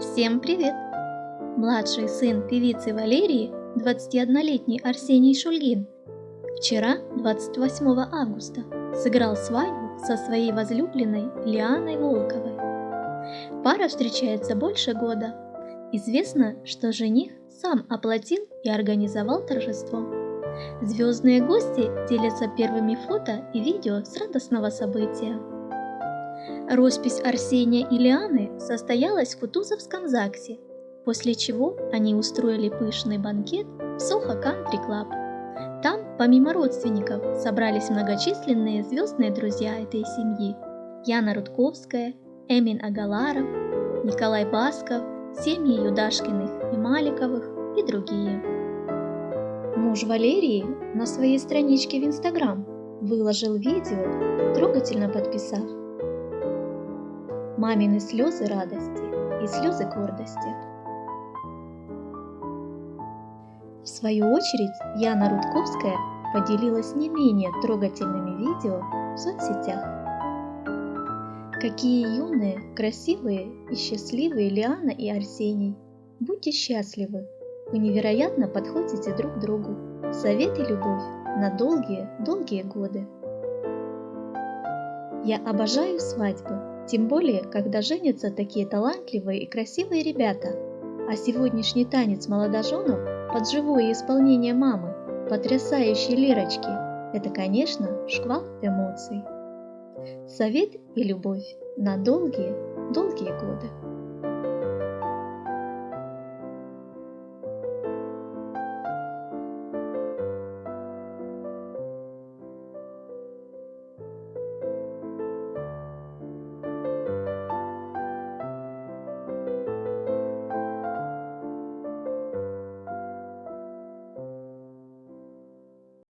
Всем привет! Младший сын певицы Валерии, 21-летний Арсений Шульгин, вчера, 28 августа, сыграл свадьбу со своей возлюбленной Лианой Волковой. Пара встречается больше года. Известно, что жених сам оплатил и организовал торжество. Звездные гости делятся первыми фото и видео с радостного события. Роспись Арсения и Лианы состоялась в Кутузовском ЗАГСе, после чего они устроили пышный банкет в Soho Country Club. Там, помимо родственников, собрались многочисленные звездные друзья этой семьи. Яна Рудковская, Эмин Агаларов, Николай Басков, семьи Юдашкиных и Маликовых и другие. Муж Валерии на своей страничке в Инстаграм выложил видео, трогательно подписав мамины слезы радости и слезы гордости. В свою очередь Яна Рудковская поделилась не менее трогательными видео в соцсетях. Какие юные, красивые и счастливые Лиана и Арсений. Будьте счастливы, вы невероятно подходите друг другу. Совет и любовь на долгие-долгие годы. Я обожаю свадьбы, тем более, когда женятся такие талантливые и красивые ребята. А сегодняшний танец молодоженов под живое исполнение мамы, потрясающей Лерочки, это, конечно, шквал эмоций. Совет и любовь на долгие, долгие годы.